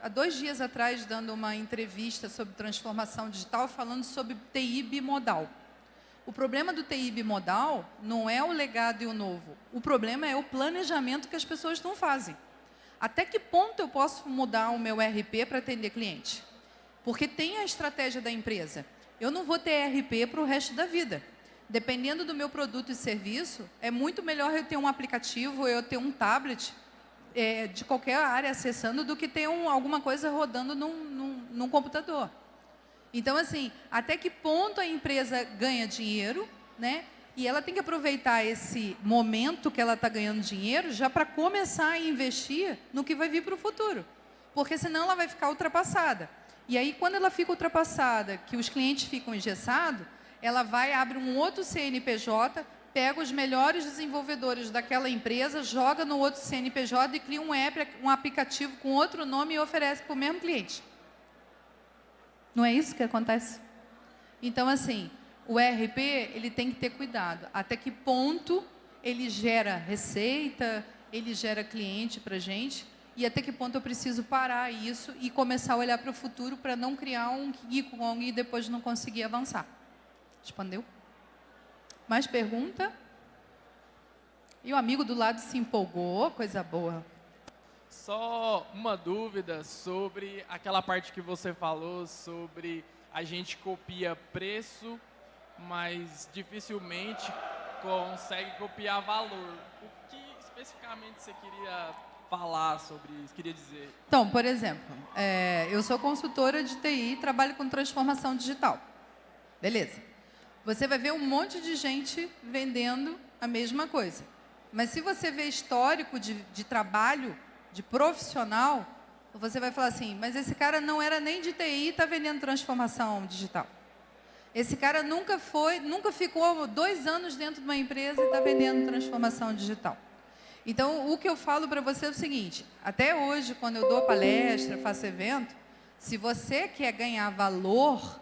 Speaker 1: há dois dias atrás, dando uma entrevista sobre transformação digital, falando sobre TI bimodal. O problema do TI bimodal não é o legado e o novo. O problema é o planejamento que as pessoas não fazem. Até que ponto eu posso mudar o meu RP para atender cliente? Porque tem a estratégia da empresa. Eu não vou ter RP para o resto da vida dependendo do meu produto e serviço, é muito melhor eu ter um aplicativo, eu ter um tablet é, de qualquer área acessando do que ter um, alguma coisa rodando num, num, num computador. Então, assim, até que ponto a empresa ganha dinheiro, né? E ela tem que aproveitar esse momento que ela está ganhando dinheiro já para começar a investir no que vai vir para o futuro. Porque senão ela vai ficar ultrapassada. E aí, quando ela fica ultrapassada, que os clientes ficam engessados, ela vai, abre um outro CNPJ, pega os melhores desenvolvedores daquela empresa, joga no outro CNPJ e cria um app, um aplicativo com outro nome e oferece para o mesmo cliente. Não é isso que acontece? Então, assim, o RP ele tem que ter cuidado. Até que ponto ele gera receita, ele gera cliente para gente, e até que ponto eu preciso parar isso e começar a olhar para o futuro para não criar um King Kong e depois não conseguir avançar. Respondeu? Mais pergunta? E o amigo do lado se empolgou, coisa boa.
Speaker 6: Só uma dúvida sobre aquela parte que você falou sobre a gente copia preço, mas dificilmente consegue copiar valor. O que especificamente você queria falar sobre isso, queria dizer?
Speaker 1: Então, por exemplo, é, eu sou consultora de TI e trabalho com transformação digital. Beleza você vai ver um monte de gente vendendo a mesma coisa. Mas se você vê histórico de, de trabalho, de profissional, você vai falar assim, mas esse cara não era nem de TI e está vendendo transformação digital. Esse cara nunca foi, nunca ficou dois anos dentro de uma empresa e está vendendo transformação digital. Então, o que eu falo para você é o seguinte, até hoje, quando eu dou palestra, faço evento, se você quer ganhar valor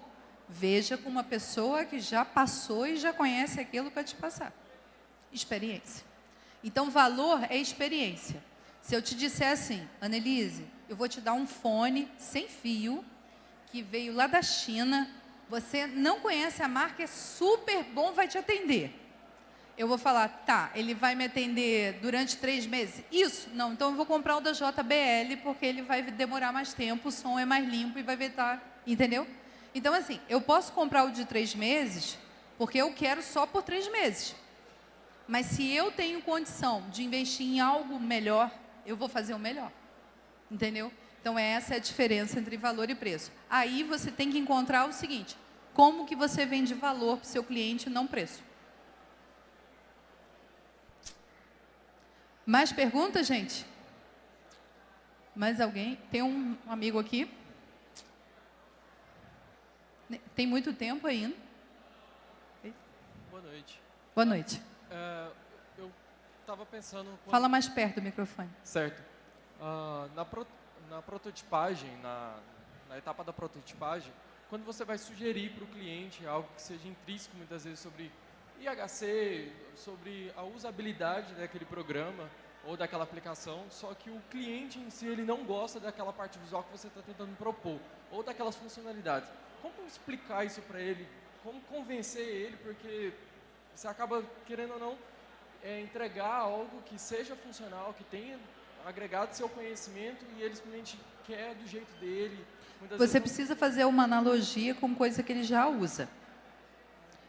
Speaker 1: Veja com uma pessoa que já passou e já conhece aquilo para te passar. Experiência. Então, valor é experiência. Se eu te disser assim, Annelise, eu vou te dar um fone sem fio, que veio lá da China, você não conhece a marca, é super bom, vai te atender. Eu vou falar, tá, ele vai me atender durante três meses? Isso? Não, então eu vou comprar o da JBL, porque ele vai demorar mais tempo, o som é mais limpo e vai estar, entendeu? Então, assim, eu posso comprar o de três meses porque eu quero só por três meses. Mas se eu tenho condição de investir em algo melhor, eu vou fazer o melhor. Entendeu? Então, essa é a diferença entre valor e preço. Aí você tem que encontrar o seguinte, como que você vende valor para o seu cliente, não preço. Mais perguntas, gente? Mais alguém? Tem um amigo aqui. Tem muito tempo ainda?
Speaker 7: Boa noite.
Speaker 1: Boa noite.
Speaker 7: Uh, eu estava pensando...
Speaker 1: Fala mais perto do microfone.
Speaker 7: Certo. Uh, na, pro, na prototipagem, na, na etapa da prototipagem, quando você vai sugerir para o cliente algo que seja intrínseco, muitas vezes, sobre IHC, sobre a usabilidade daquele programa ou daquela aplicação, só que o cliente em si ele não gosta daquela parte visual que você está tentando propor, ou daquelas funcionalidades como explicar isso para ele? Como convencer ele? Porque você acaba, querendo ou não, é, entregar algo que seja funcional, que tenha agregado seu conhecimento e ele simplesmente quer do jeito dele.
Speaker 1: Você precisa fazer uma analogia com coisa que ele já usa.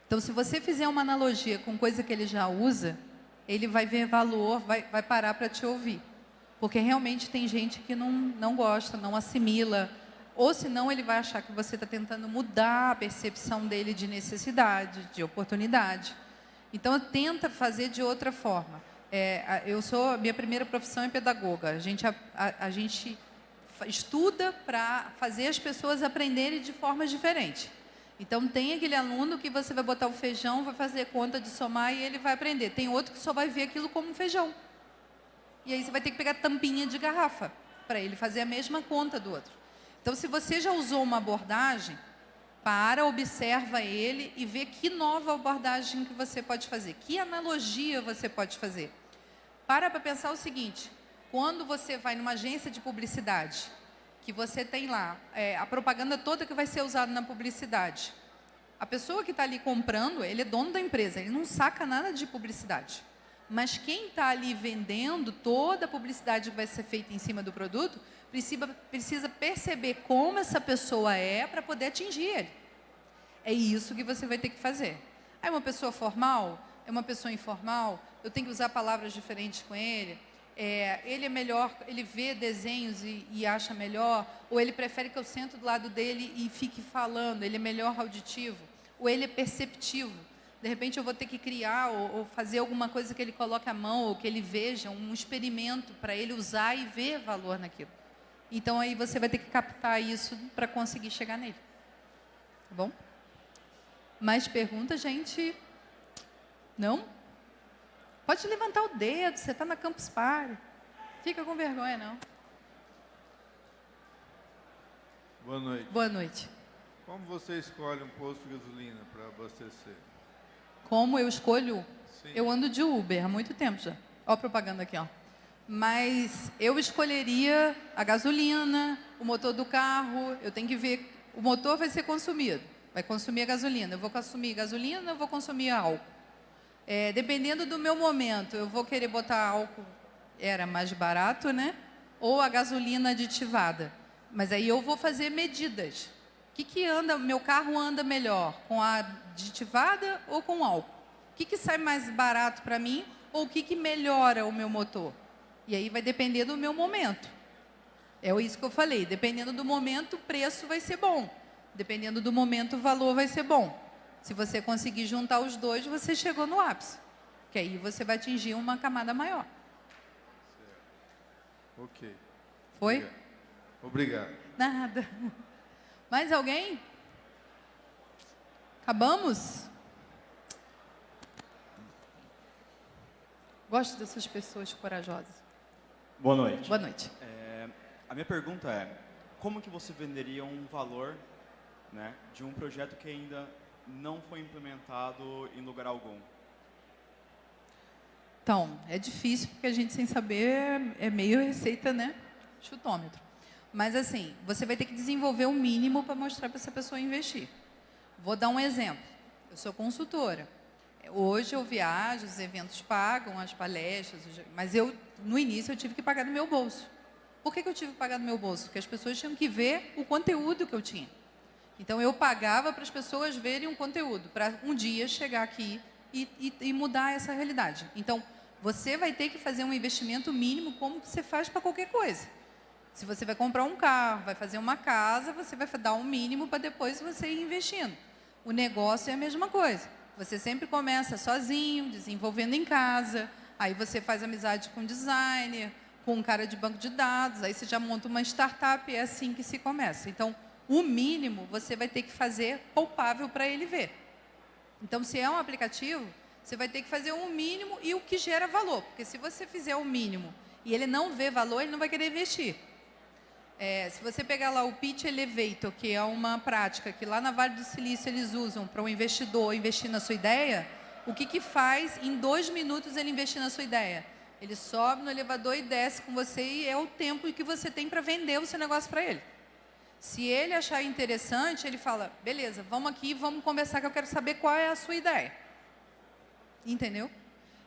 Speaker 1: Então, se você fizer uma analogia com coisa que ele já usa, ele vai ver valor, vai, vai parar para te ouvir. Porque realmente tem gente que não, não gosta, não assimila, ou senão ele vai achar que você está tentando mudar a percepção dele de necessidade, de oportunidade. Então, tenta fazer de outra forma. É, eu sou, minha primeira profissão é pedagoga. A gente, a, a, a gente estuda para fazer as pessoas aprenderem de formas diferentes. Então, tem aquele aluno que você vai botar o feijão, vai fazer conta de somar e ele vai aprender. Tem outro que só vai ver aquilo como feijão. E aí você vai ter que pegar tampinha de garrafa para ele fazer a mesma conta do outro. Então, se você já usou uma abordagem, para, observa ele e vê que nova abordagem que você pode fazer, que analogia você pode fazer. Para para pensar o seguinte, Quando você vai numa agência de publicidade, que você tem lá é, a propaganda toda que vai ser usada na publicidade, a pessoa que está ali comprando, ele é dono da empresa, ele não saca nada de publicidade. Mas quem está ali vendendo toda a publicidade que vai ser feita em cima do produto, precisa, precisa perceber como essa pessoa é para poder atingir ele. É isso que você vai ter que fazer. É uma pessoa formal? É uma pessoa informal? Eu tenho que usar palavras diferentes com ele? É, ele é melhor, ele vê desenhos e, e, acha melhor? Ou ele prefere que eu sento do lado dele e fique falando? Ele é melhor auditivo? Ou ele é perceptivo? De repente eu vou ter que criar ou, ou fazer alguma coisa que ele coloque a mão ou que ele veja, um experimento para ele usar e ver valor naquilo. Então aí você vai ter que captar isso para conseguir chegar nele. Tá bom? Mais perguntas, gente? Não? Pode levantar o dedo, você está na Campus Party. Fica com vergonha, não.
Speaker 8: Boa noite.
Speaker 1: Boa noite.
Speaker 8: Como você escolhe um posto de gasolina para abastecer?
Speaker 1: Como eu escolho?
Speaker 8: Sim.
Speaker 1: Eu ando de Uber há muito tempo já. Ó a propaganda aqui, ó. Mas eu escolheria a gasolina, o motor do carro. Eu tenho que ver. O motor vai ser consumido. Vai consumir a gasolina. Eu vou consumir gasolina, eu vou consumir álcool. É, dependendo do meu momento, eu vou querer botar álcool, era mais barato, né? Ou a gasolina aditivada. Mas aí eu vou fazer medidas. O que, que anda, meu carro anda melhor? Com a aditivada ou com álcool? O que, que sai mais barato para mim? Ou o que, que melhora o meu motor? E aí vai depender do meu momento. É isso que eu falei. Dependendo do momento, o preço vai ser bom. Dependendo do momento, o valor vai ser bom. Se você conseguir juntar os dois, você chegou no ápice. Que aí você vai atingir uma camada maior.
Speaker 8: Ok.
Speaker 1: Foi?
Speaker 8: Obrigado.
Speaker 1: Nada. Mais alguém? Acabamos? Gosto dessas pessoas corajosas.
Speaker 9: Boa noite.
Speaker 1: Boa noite.
Speaker 9: É, a minha pergunta é, como que você venderia um valor né, de um projeto que ainda não foi implementado em lugar algum?
Speaker 1: Então, é difícil porque a gente sem saber é meio receita, né? Chutômetro. Mas assim, você vai ter que desenvolver o mínimo para mostrar para essa pessoa investir. Vou dar um exemplo. Eu sou consultora. Hoje eu viajo, os eventos pagam, as palestras, mas eu, no início, eu tive que pagar do meu bolso. Por que, que eu tive que pagar do meu bolso? Porque as pessoas tinham que ver o conteúdo que eu tinha. Então, eu pagava para as pessoas verem um conteúdo, para um dia chegar aqui e, e, e, mudar essa realidade. Então, você vai ter que fazer um investimento mínimo como você faz para qualquer coisa. Se você vai comprar um carro, vai fazer uma casa, você vai dar um mínimo para depois você ir investindo. O negócio é a mesma coisa. Você sempre começa sozinho, desenvolvendo em casa, aí você faz amizade com designer, com um cara de banco de dados, aí você já monta uma startup e é assim que se começa. Então, o mínimo você vai ter que fazer palpável para ele ver. Então, se é um aplicativo, você vai ter que fazer um mínimo e o que gera valor. Porque se você fizer o mínimo e ele não vê valor, ele não vai querer investir. É, se você pegar lá o Pitch Elevator, que é uma prática que lá na Vale do Silício eles usam para um investidor investir na sua ideia, o que, que faz em dois minutos ele investir na sua ideia? Ele sobe no elevador e desce com você e é o tempo que você tem para vender o seu negócio para ele. Se ele achar interessante, ele fala, beleza, vamos aqui, vamos conversar que eu quero saber qual é a sua ideia. Entendeu?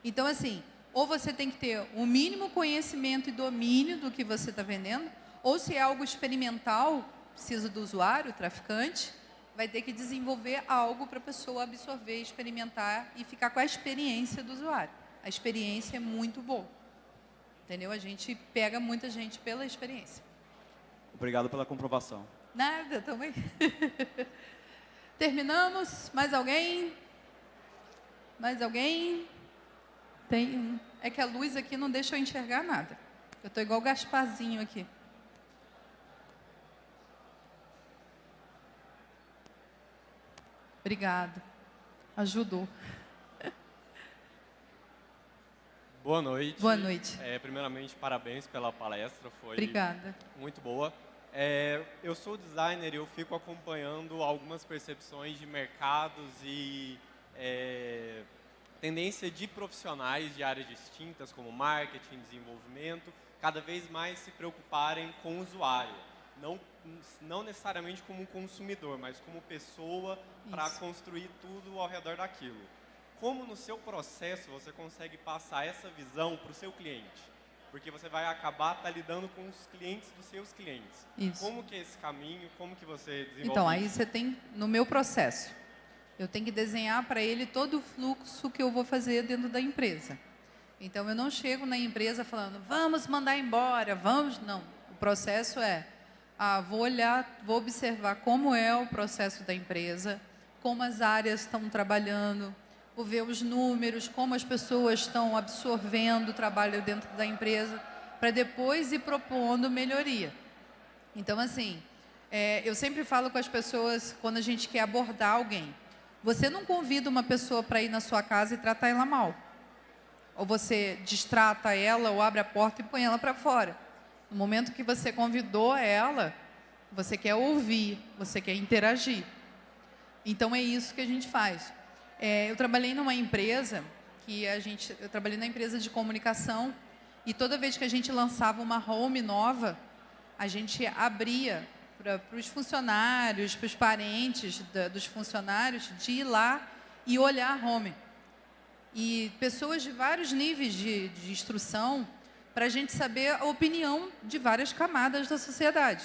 Speaker 1: Então, assim, ou você tem que ter o mínimo conhecimento e domínio do que você está vendendo, ou se é algo experimental, precisa do usuário, o traficante, vai ter que desenvolver algo para a pessoa absorver, experimentar e ficar com a experiência do usuário. A experiência é muito boa. Entendeu? A gente pega muita gente pela experiência.
Speaker 9: Obrigado pela comprovação.
Speaker 1: Nada, também. Terminamos. Mais alguém? Mais alguém? Tem. É que a luz aqui não deixa eu enxergar nada. Eu estou igual o Gasparzinho aqui. Obrigado. Ajudou.
Speaker 10: Boa noite.
Speaker 1: Boa noite.
Speaker 10: É, primeiramente, parabéns pela palestra. Foi
Speaker 1: Obrigada.
Speaker 10: muito boa. É, eu sou designer e eu fico acompanhando algumas percepções de mercados e é, tendência de profissionais de áreas distintas, como marketing, desenvolvimento, cada vez mais se preocuparem com o usuário. Não, não necessariamente como consumidor, mas como pessoa para construir tudo ao redor daquilo. Como no seu processo você consegue passar essa visão para o seu cliente? Porque você vai acabar tá lidando com os clientes dos seus clientes.
Speaker 1: Isso.
Speaker 10: Como que é esse caminho? Como que você desenvolve
Speaker 1: Então, aí você tem, no meu processo, eu tenho que desenhar para ele todo o fluxo que eu vou fazer dentro da empresa. Então, eu não chego na empresa falando, vamos mandar embora, vamos. Não. O processo é, ah, vou olhar, vou observar como é o processo da empresa, como as áreas estão trabalhando, vou ver os números, como as pessoas estão absorvendo o trabalho dentro da empresa, para depois ir propondo melhoria. Então, assim, é, eu sempre falo com as pessoas, quando a gente quer abordar alguém, você não convida uma pessoa para ir na sua casa e tratar ela mal. Ou você distrata ela, ou abre a porta e põe ela para fora. No momento que você convidou ela, você quer ouvir, você quer interagir. Então, é isso que a gente faz. É, eu trabalhei numa empresa, que a gente, eu trabalhei na empresa de comunicação, e toda vez que a gente lançava uma home nova, a gente abria para os funcionários, para os parentes da, dos funcionários, de ir lá e olhar a home. E pessoas de vários níveis de, de instrução, para a gente saber a opinião de várias camadas da sociedade.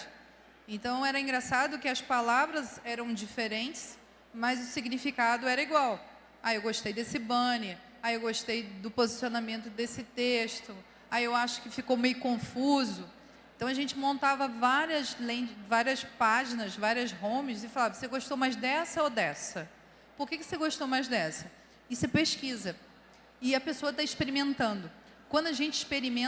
Speaker 1: Então, era engraçado que as palavras eram diferentes, mas o significado era igual. Ah, eu gostei desse banner. Ah, eu gostei do posicionamento desse texto. Ah, eu acho que ficou meio confuso. Então, a gente montava várias, várias páginas, várias homes e falava, você gostou mais dessa ou dessa? Por que, que você gostou mais dessa? E você pesquisa. E a pessoa está experimentando. Quando a gente experimenta,